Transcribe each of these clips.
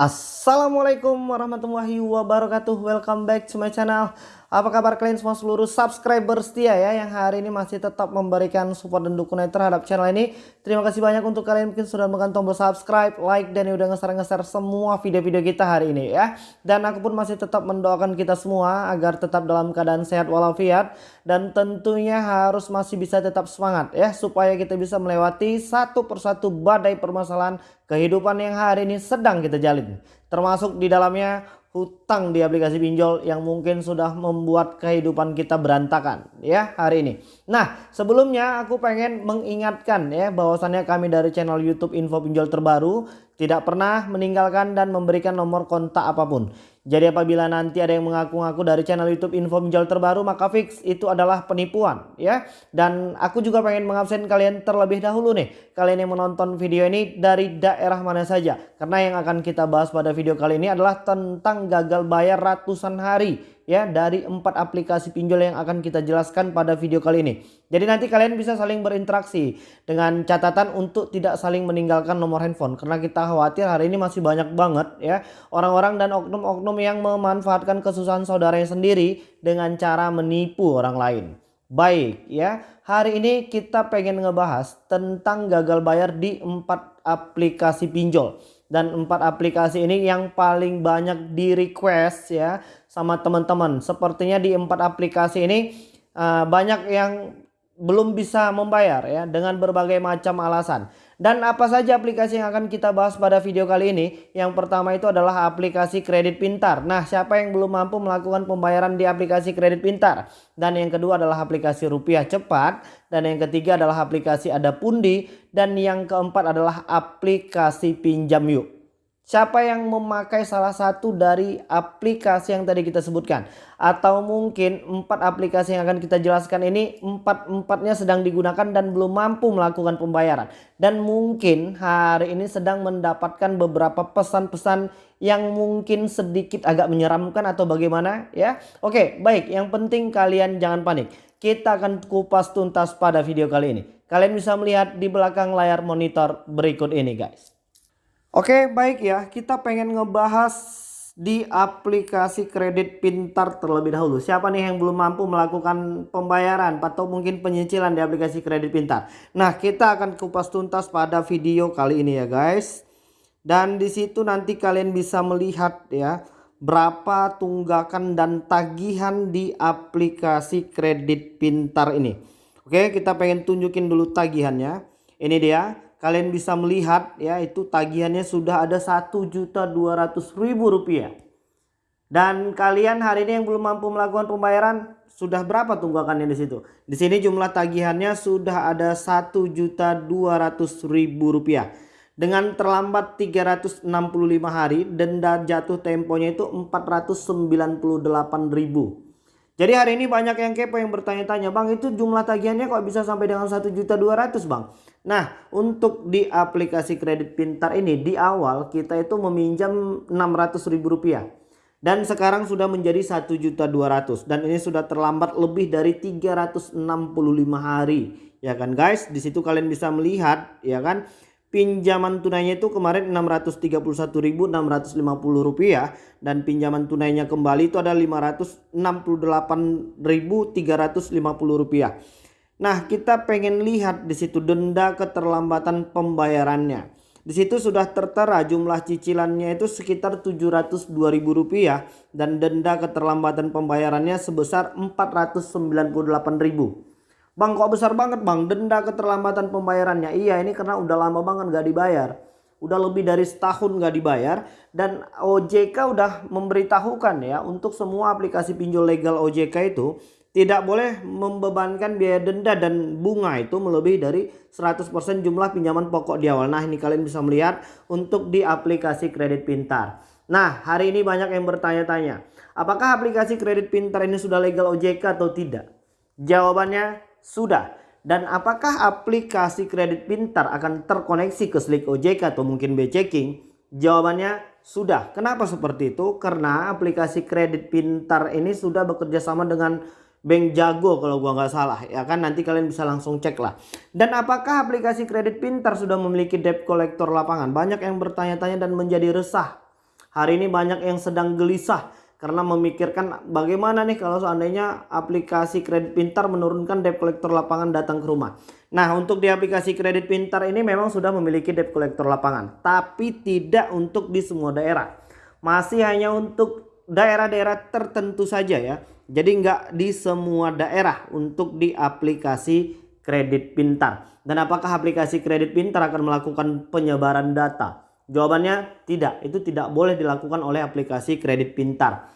Assalamualaikum warahmatullahi wabarakatuh. Welcome back to my channel apa kabar kalian semua seluruh subscriber setia ya yang hari ini masih tetap memberikan support dan dukungan terhadap channel ini. Terima kasih banyak untuk kalian mungkin sudah menekan tombol subscribe, like dan udah ngeser-ngeser semua video-video kita hari ini ya. Dan aku pun masih tetap mendoakan kita semua agar tetap dalam keadaan sehat walafiat dan tentunya harus masih bisa tetap semangat ya supaya kita bisa melewati satu persatu badai permasalahan kehidupan yang hari ini sedang kita jalin. Termasuk di dalamnya hutang di aplikasi pinjol yang mungkin sudah membuat kehidupan kita berantakan ya hari ini. Nah sebelumnya aku pengen mengingatkan ya bahwasannya kami dari channel YouTube Info Pinjol Terbaru tidak pernah meninggalkan dan memberikan nomor kontak apa pun. Jadi apabila nanti ada yang mengaku-ngaku dari channel YouTube info pinjol terbaru maka fix itu adalah penipuan ya. Dan aku juga pengen mengabsen kalian terlebih dahulu nih. Kalian yang menonton video ini dari daerah mana saja. Karena yang akan kita bahas pada video kali ini adalah tentang gagal bayar ratusan hari ya dari empat aplikasi pinjol yang akan kita jelaskan pada video kali ini. Jadi nanti kalian bisa saling berinteraksi dengan catatan untuk tidak saling meninggalkan nomor handphone karena kita khawatir hari ini masih banyak banget ya orang-orang dan oknum-oknum yang memanfaatkan kesusahan saudaranya sendiri dengan cara menipu orang lain. Baik ya, hari ini kita pengen ngebahas tentang gagal bayar di empat aplikasi pinjol dan empat aplikasi ini yang paling banyak di request ya sama teman-teman. Sepertinya di empat aplikasi ini uh, banyak yang belum bisa membayar ya dengan berbagai macam alasan. Dan apa saja aplikasi yang akan kita bahas pada video kali ini? Yang pertama itu adalah aplikasi kredit pintar. Nah, siapa yang belum mampu melakukan pembayaran di aplikasi kredit pintar? Dan yang kedua adalah aplikasi rupiah cepat. Dan yang ketiga adalah aplikasi ada pundi. Dan yang keempat adalah aplikasi pinjam yuk. Siapa yang memakai salah satu dari aplikasi yang tadi kita sebutkan? Atau mungkin empat aplikasi yang akan kita jelaskan ini Empat-empatnya sedang digunakan dan belum mampu melakukan pembayaran. Dan mungkin hari ini sedang mendapatkan beberapa pesan-pesan yang mungkin sedikit agak menyeramkan atau bagaimana ya? Oke baik. Yang penting kalian jangan panik. Kita akan kupas tuntas pada video kali ini. Kalian bisa melihat di belakang layar monitor berikut ini guys Oke baik ya kita pengen ngebahas di aplikasi kredit pintar terlebih dahulu. Siapa nih yang belum mampu melakukan pembayaran atau mungkin penyicilan di aplikasi kredit pintar. Nah kita akan kupas tuntas pada video kali ini ya guys. Dan di situ nanti kalian bisa melihat ya berapa tunggakan dan tagihan di aplikasi kredit pintar ini. Oke kita pengen tunjukin dulu tagihannya. Ini dia kalian bisa melihat ya itu tagihannya sudah ada ribu rupiah. Dan kalian hari ini yang belum mampu melakukan pembayaran sudah berapa tunggakannya di situ? Di sini jumlah tagihannya sudah ada ribu rupiah. Dengan terlambat 365 hari denda jatuh temponya itu ribu. Jadi hari ini banyak yang kepo yang bertanya-tanya, Bang itu jumlah tagihannya kok bisa sampai dengan 1.200 Bang? Nah untuk di aplikasi kredit pintar ini di awal kita itu meminjam ribu rupiah. Dan sekarang sudah menjadi 1.200 dan ini sudah terlambat lebih dari 365 hari. Ya kan guys? Di situ kalian bisa melihat ya kan? Pinjaman tunainya itu kemarin 631.650 rupiah. Dan pinjaman tunainya kembali itu ada 568.350 rupiah. Nah, kita pengen lihat di situ denda keterlambatan pembayarannya. Di situ sudah tertera jumlah cicilannya itu sekitar 702.000 rupiah dan denda keterlambatan pembayarannya sebesar 498.000. Bang kok besar banget bang denda keterlambatan pembayarannya. Iya ini karena udah lama banget gak dibayar. Udah lebih dari setahun gak dibayar. Dan OJK udah memberitahukan ya untuk semua aplikasi pinjol legal OJK itu tidak boleh membebankan biaya denda dan bunga itu melebihi dari 100% jumlah pinjaman pokok di awal. Nah ini kalian bisa melihat untuk di aplikasi kredit pintar. Nah hari ini banyak yang bertanya-tanya. Apakah aplikasi kredit pintar ini sudah legal OJK atau tidak? Jawabannya sudah. Dan apakah aplikasi kredit pintar akan terkoneksi ke Slick OJK atau mungkin B-Checking? Jawabannya sudah. Kenapa seperti itu? Karena aplikasi kredit pintar ini sudah bekerja sama dengan Bank Jago kalau gua nggak salah ya kan nanti kalian bisa langsung cek lah. Dan apakah aplikasi kredit pintar sudah memiliki debt collector lapangan? Banyak yang bertanya-tanya dan menjadi resah. Hari ini banyak yang sedang gelisah karena memikirkan bagaimana nih kalau seandainya aplikasi kredit pintar menurunkan debt collector lapangan datang ke rumah. Nah untuk di aplikasi kredit pintar ini memang sudah memiliki debt collector lapangan tapi tidak untuk di semua daerah. Masih hanya untuk daerah-daerah tertentu saja ya. Jadi nggak di semua daerah untuk di aplikasi kredit pintar. Dan apakah aplikasi kredit pintar akan melakukan penyebaran data? Jawabannya tidak, itu tidak boleh dilakukan oleh aplikasi kredit pintar.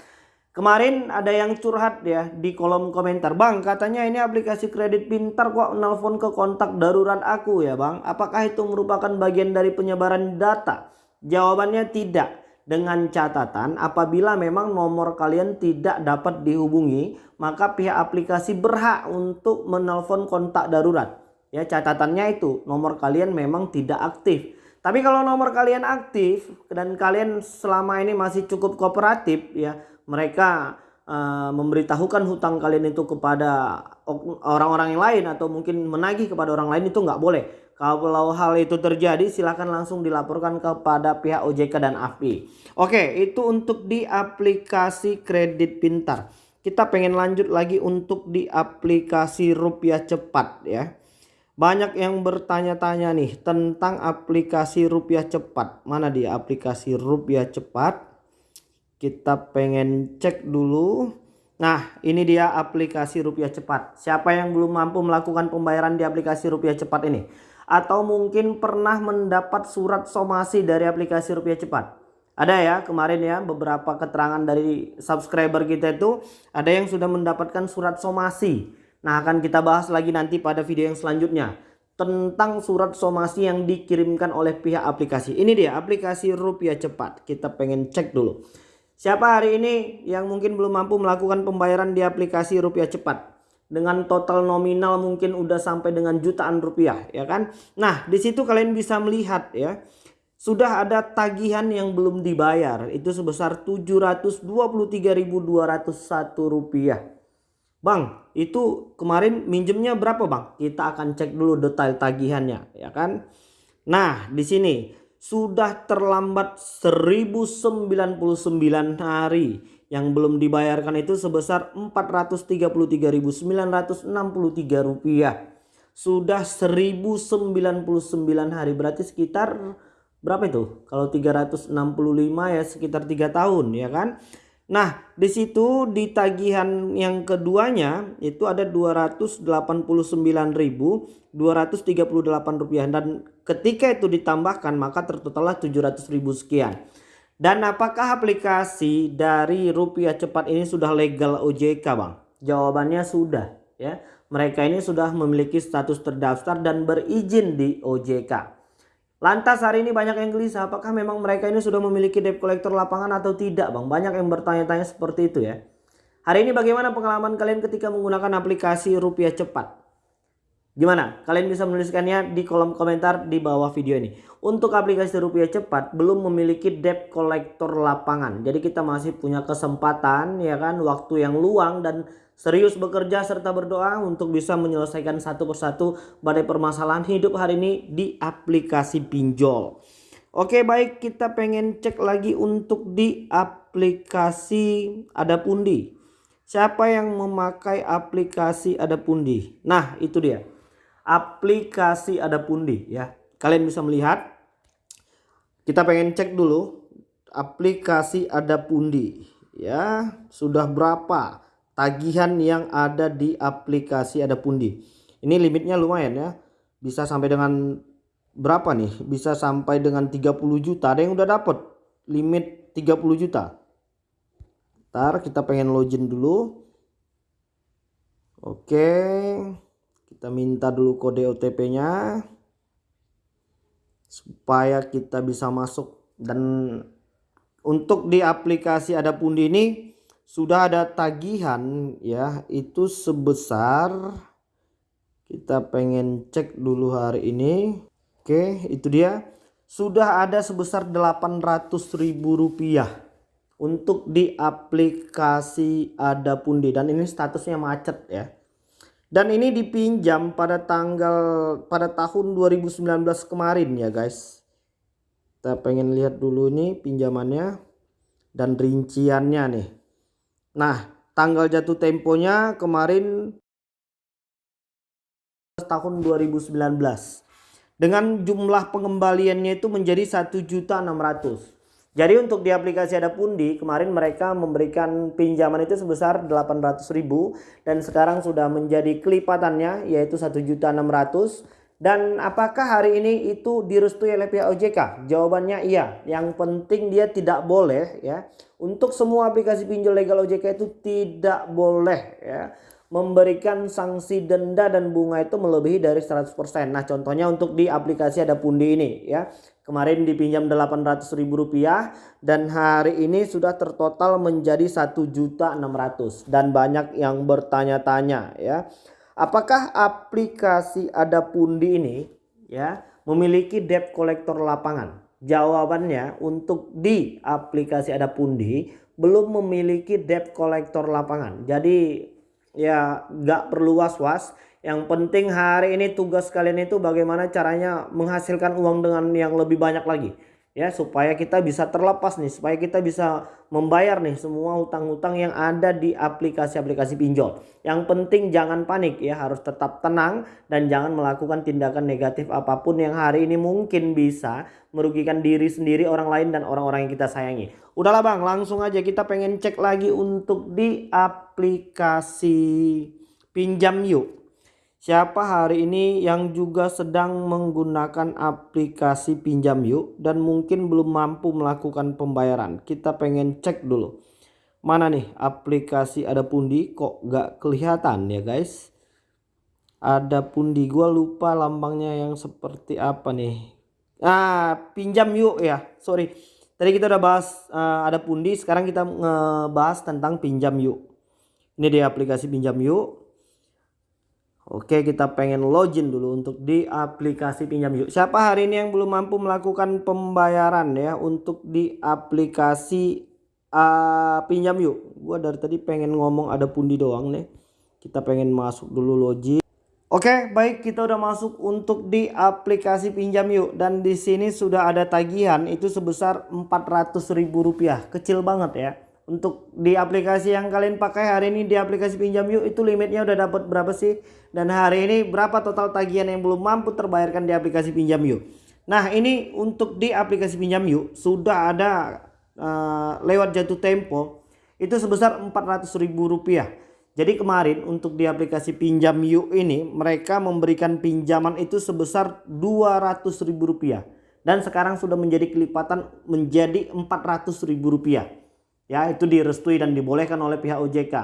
Kemarin ada yang curhat ya di kolom komentar. Bang katanya ini aplikasi kredit pintar kok nelfon ke kontak darurat aku ya bang. Apakah itu merupakan bagian dari penyebaran data? Jawabannya tidak. Dengan catatan apabila memang nomor kalian tidak dapat dihubungi maka pihak aplikasi berhak untuk menelpon kontak darurat. Ya catatannya itu nomor kalian memang tidak aktif. Tapi kalau nomor kalian aktif dan kalian selama ini masih cukup kooperatif ya, mereka uh, memberitahukan hutang kalian itu kepada orang-orang yang lain atau mungkin menagih kepada orang lain itu nggak boleh. Kalau hal itu terjadi silahkan langsung dilaporkan kepada pihak OJK dan AFI. Oke itu untuk di aplikasi kredit pintar. Kita pengen lanjut lagi untuk di aplikasi rupiah cepat ya. Banyak yang bertanya-tanya nih tentang aplikasi rupiah cepat. Mana dia aplikasi rupiah cepat? Kita pengen cek dulu. Nah ini dia aplikasi rupiah cepat. Siapa yang belum mampu melakukan pembayaran di aplikasi rupiah cepat ini? Atau mungkin pernah mendapat surat somasi dari aplikasi rupiah cepat? Ada ya kemarin ya beberapa keterangan dari subscriber kita itu ada yang sudah mendapatkan surat somasi Nah akan kita bahas lagi nanti pada video yang selanjutnya. Tentang surat somasi yang dikirimkan oleh pihak aplikasi. Ini dia aplikasi rupiah cepat. Kita pengen cek dulu. Siapa hari ini yang mungkin belum mampu melakukan pembayaran di aplikasi rupiah cepat. Dengan total nominal mungkin udah sampai dengan jutaan rupiah ya kan. Nah di situ kalian bisa melihat ya. Sudah ada tagihan yang belum dibayar. Itu sebesar 723.201 rupiah. Bang, itu kemarin minjemnya berapa, Bang? Kita akan cek dulu detail tagihannya, ya kan? Nah, di sini sudah terlambat 1099 hari yang belum dibayarkan itu sebesar 433.963 rupiah. Sudah 1099 hari berarti sekitar berapa itu? Kalau 365 ya sekitar 3 tahun ya kan? Nah, di situ di tagihan yang keduanya itu ada 289.238 rupiah dan ketika itu ditambahkan maka tertotallah 700.000 sekian. Dan apakah aplikasi dari rupiah cepat ini sudah legal OJK, Bang? Jawabannya sudah, ya. Mereka ini sudah memiliki status terdaftar dan berizin di OJK. Lantas hari ini banyak yang gelisah apakah memang mereka ini sudah memiliki debt collector lapangan atau tidak bang. Banyak yang bertanya-tanya seperti itu ya. Hari ini bagaimana pengalaman kalian ketika menggunakan aplikasi rupiah cepat? Gimana? Kalian bisa menuliskannya di kolom komentar di bawah video ini. Untuk aplikasi rupiah cepat belum memiliki debt collector lapangan. Jadi kita masih punya kesempatan ya kan waktu yang luang dan serius bekerja serta berdoa untuk bisa menyelesaikan satu persatu badai permasalahan hidup hari ini di aplikasi pinjol. Oke baik kita pengen cek lagi untuk di aplikasi ada pundi. Siapa yang memakai aplikasi ada pundi? Nah itu dia. Aplikasi ada pundi ya. Kalian bisa melihat. Kita pengen cek dulu aplikasi ada pundi ya sudah berapa tagihan yang ada di aplikasi ada pundi. Ini limitnya lumayan ya. Bisa sampai dengan berapa nih? Bisa sampai dengan 30 juta. Ada yang udah dapat limit 30 juta. Ntar kita pengen login dulu. Oke. Kita minta dulu kode OTP-nya. Supaya kita bisa masuk. Dan untuk di aplikasi ada pundi ini sudah ada tagihan ya itu sebesar kita pengen cek dulu hari ini oke itu dia sudah ada sebesar 800 ribu rupiah untuk di aplikasi ada pundi dan ini statusnya macet ya dan ini dipinjam pada tanggal pada tahun 2019 kemarin ya guys. Kita pengen lihat dulu nih pinjamannya dan rinciannya nih. Nah, tanggal jatuh temponya kemarin tahun 2019 dengan jumlah pengembaliannya itu menjadi 1.600 jadi untuk di aplikasi ada pundi kemarin mereka memberikan pinjaman itu sebesar 800.000 dan sekarang sudah menjadi kelipatannya yaitu 1.600 dan apakah hari ini itu direstui oleh pihak OJK? Jawabannya iya. Yang penting dia tidak boleh ya. Untuk semua aplikasi pinjol legal OJK itu tidak boleh ya memberikan sanksi denda dan bunga itu melebihi dari 100%. Nah, contohnya untuk di aplikasi ada Pundi ini ya. Kemarin dipinjam Rp800.000 dan hari ini sudah tertotal menjadi 1.600 dan banyak yang bertanya-tanya ya. Apakah aplikasi ada Pundi ini ya memiliki debt collector lapangan? Jawabannya untuk di aplikasi ada Pundi belum memiliki debt collector lapangan. Jadi ya nggak perlu was-was. Yang penting hari ini tugas kalian itu bagaimana caranya menghasilkan uang dengan yang lebih banyak lagi. Ya supaya kita bisa terlepas nih supaya kita bisa membayar nih semua hutang-hutang yang ada di aplikasi-aplikasi pinjol. Yang penting jangan panik ya harus tetap tenang dan jangan melakukan tindakan negatif apa pun yang hari ini mungkin bisa merugikan diri sendiri orang lain dan orang-orang yang kita sayangi. Udahlah bang langsung aja kita pengen cek lagi untuk di aplikasi pinjam yuk Siapa hari ini yang juga sedang menggunakan aplikasi pinjam yuk dan mungkin belum mampu melakukan pembayaran. Kita pengen cek dulu. Mana nih aplikasi ada pundi kok gak kelihatan ya guys. Ada pundi gua lupa lambangnya yang seperti apa nih. Ah pinjam yuk ya sorry. Tadi kita udah bahas uh, ada pundi sekarang kita ngebahas tentang pinjam yuk. Ini dia aplikasi pinjam yuk Oke kita pengen login dulu untuk di aplikasi pinjam yuk. Siapa hari ini yang belum mampu melakukan pembayaran ya untuk di aplikasi uh, pinjam yuk. Gua dari tadi pengen ngomong ada pundi doang nih. Kita pengen masuk dulu login. Oke baik kita udah masuk untuk di aplikasi pinjam yuk dan di sini sudah ada tagihan itu sebesar Rp400.000 kecil banget ya untuk di aplikasi yang kalian pakai hari ini di aplikasi pinjam yuk itu limitnya udah dapat berapa sih? Dan hari ini berapa total tagihan yang belum mampu terbayarkan di aplikasi pinjam yuk? Nah ini untuk di aplikasi pinjam yuk sudah ada uh, lewat jatuh tempo itu sebesar Rp400.000 jadi kemarin untuk di aplikasi pinjam yuk ini mereka memberikan pinjaman itu sebesar Rp200.000 dan sekarang sudah menjadi kelipatan menjadi Rp400.000 Ya itu direstui dan dibolehkan oleh pihak OJK.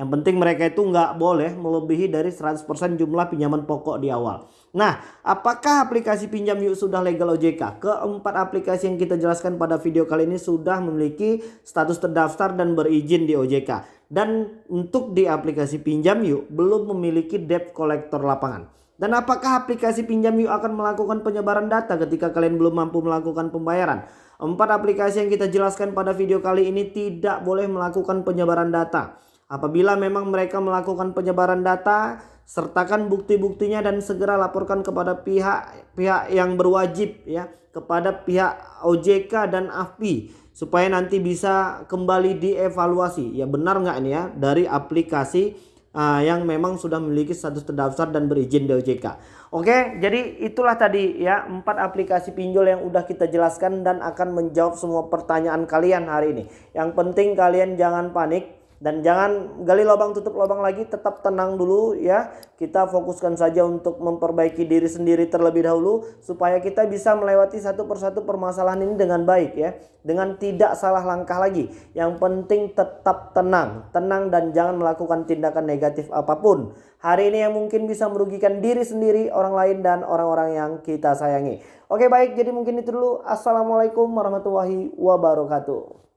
Yang penting mereka itu nggak boleh melebihi dari 100% jumlah pinjaman pokok di awal. Nah, apakah aplikasi pinjam yuk sudah legal OJK? Keempat aplikasi yang kita jelaskan pada video kali ini sudah memiliki status terdaftar dan berizin di OJK. Dan untuk di aplikasi pinjam yuk belum memiliki debt collector lapangan. Dan apakah aplikasi pinjam yuk akan melakukan penyebaran data ketika kalian belum mampu melakukan pembayaran? Empat aplikasi yang kita jelaskan pada video kali ini tidak boleh melakukan penyebaran data. Apabila memang mereka melakukan penyebaran data, sertakan bukti-buktinya dan segera laporkan kepada pihak-pihak yang berwajib ya, kepada pihak OJK dan AFPI supaya nanti bisa kembali dievaluasi. Ya benar nggak ini ya dari aplikasi uh, yang memang sudah memiliki status terdaftar dan berizin di OJK. Oke, jadi itulah tadi ya empat aplikasi pinjol yang udah kita jelaskan dan akan menjawab semua pertanyaan kalian hari ini. Yang penting kalian jangan panik dan jangan gali lubang tutup lubang lagi tetap tenang dulu ya. Kita fokuskan saja untuk memperbaiki diri sendiri terlebih dahulu supaya kita bisa melewati satu persatu permasalahan ini dengan baik ya. Dengan tidak salah langkah lagi. Yang penting tetap tenang. Tenang dan jangan melakukan tindakan negatif apa pun. Hari ini yang mungkin bisa merugikan diri sendiri orang lain dan orang-orang yang kita sayangi. Oke baik. Jadi mungkin itu dulu. Assalamualaikum warahmatullahi wabarakatuh